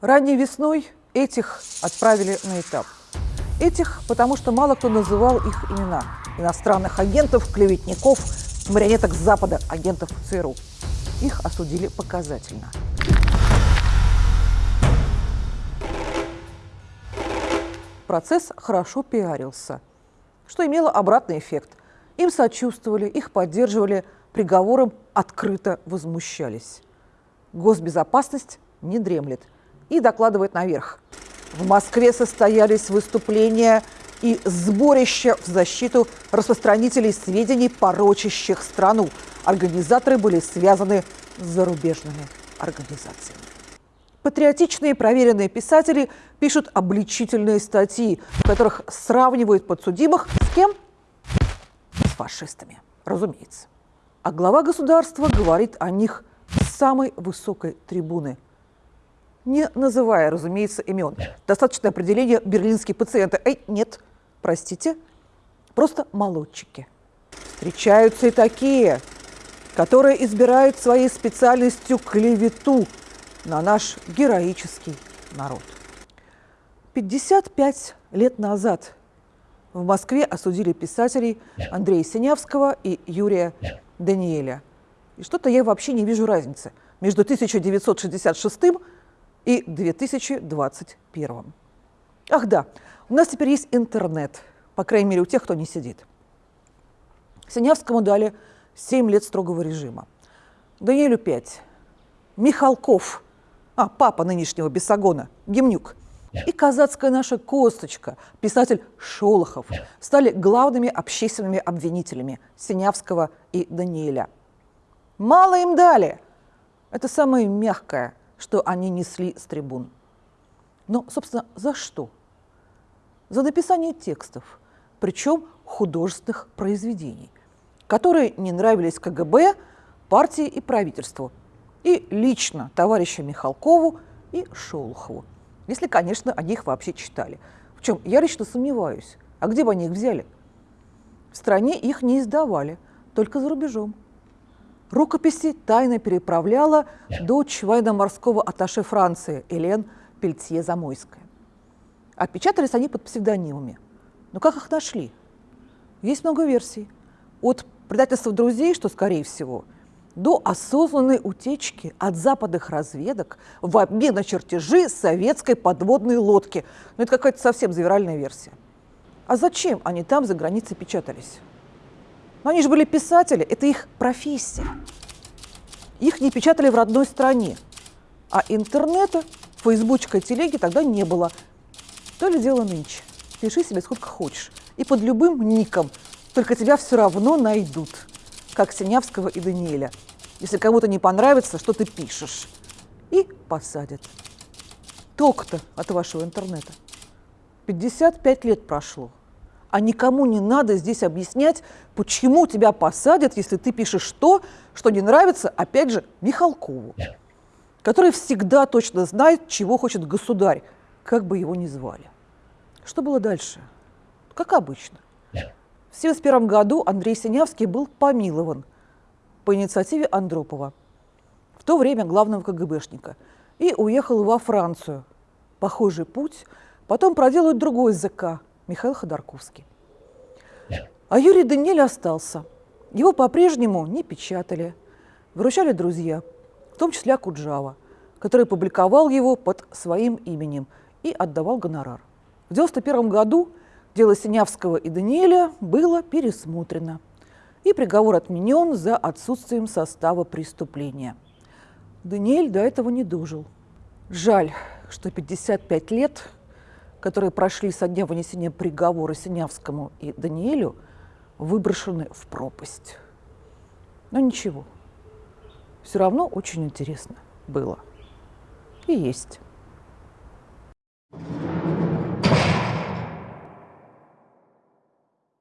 Ранней весной этих отправили на этап. Этих, потому что мало кто называл их имена. Иностранных агентов, клеветников, марионеток Запада, агентов ЦРУ. Их осудили показательно. Процесс хорошо пиарился, что имело обратный эффект. Им сочувствовали, их поддерживали, приговором открыто возмущались. Госбезопасность не дремлет и докладывает наверх. В Москве состоялись выступления и сборища в защиту распространителей сведений, порочащих страну. Организаторы были связаны с зарубежными организациями. Патриотичные проверенные писатели пишут обличительные статьи, в которых сравнивают подсудимых с кем? С фашистами, разумеется. А глава государства говорит о них с самой высокой трибуны, не называя, разумеется, имен. Достаточно определения берлинские пациенты. Эй, нет, простите, просто молодчики. Встречаются и такие, которые избирают своей специальностью клевету на наш героический народ. 55 лет назад в Москве осудили писателей Андрея Синявского и Юрия Даниэля. И что-то я вообще не вижу разницы между 1966 и 2021. Ах да, у нас теперь есть интернет, по крайней мере у тех, кто не сидит. Синявскому дали 7 лет строгого режима. Даниэлю 5. Михалков, а, папа нынешнего Бесогона, Гемнюк, и казацкая наша косточка, писатель Шолохов, стали главными общественными обвинителями Синявского и Даниэля. Мало им дали. Это самое мягкое, что они несли с трибун. Но, собственно, за что? За написание текстов, причем художественных произведений, которые не нравились КГБ, партии и правительству, и лично товарищу Михалкову и Шолохову, если, конечно, они их вообще читали. В чем я лично сомневаюсь. А где бы они их взяли? В стране их не издавали, только за рубежом. Рукописи тайно переправляла дочь военно-морского атташе Франции Элен Пельтье-Замойская. Отпечатались они под псевдонимами. Но как их нашли? Есть много версий. От предательства друзей, что скорее всего, до осознанной утечки от западных разведок в обмен на чертежи советской подводной лодки. Ну, это какая-то совсем завиральная версия. А зачем они там за границей печатались? Но они же были писатели, это их профессия. Их не печатали в родной стране. А интернета, фейсбучка, телеги тогда не было. То ли дело нынче. Пиши себе сколько хочешь. И под любым ником. Только тебя все равно найдут. Как Синявского и Даниэля. Если кому-то не понравится, что ты пишешь. И посадят. Толк-то от вашего интернета. 55 лет прошло а никому не надо здесь объяснять, почему тебя посадят, если ты пишешь то, что не нравится, опять же, Михалкову, который всегда точно знает, чего хочет государь, как бы его ни звали. Что было дальше? Как обычно. В 1971 году Андрей Синявский был помилован по инициативе Андропова, в то время главного КГБшника, и уехал во Францию. Похожий путь потом проделают другой ЗК Михаил Ходорковский. А Юрий Даниэль остался. Его по-прежнему не печатали. Выручали друзья, в том числе Акуджава, который публиковал его под своим именем и отдавал гонорар. В 1991 году дело Синявского и Даниэля было пересмотрено, и приговор отменен за отсутствием состава преступления. Даниэль до этого не дожил. Жаль, что 55 лет которые прошли со дня вынесения приговора Синявскому и Даниэлю, выброшены в пропасть. Но ничего, все равно очень интересно было. И есть.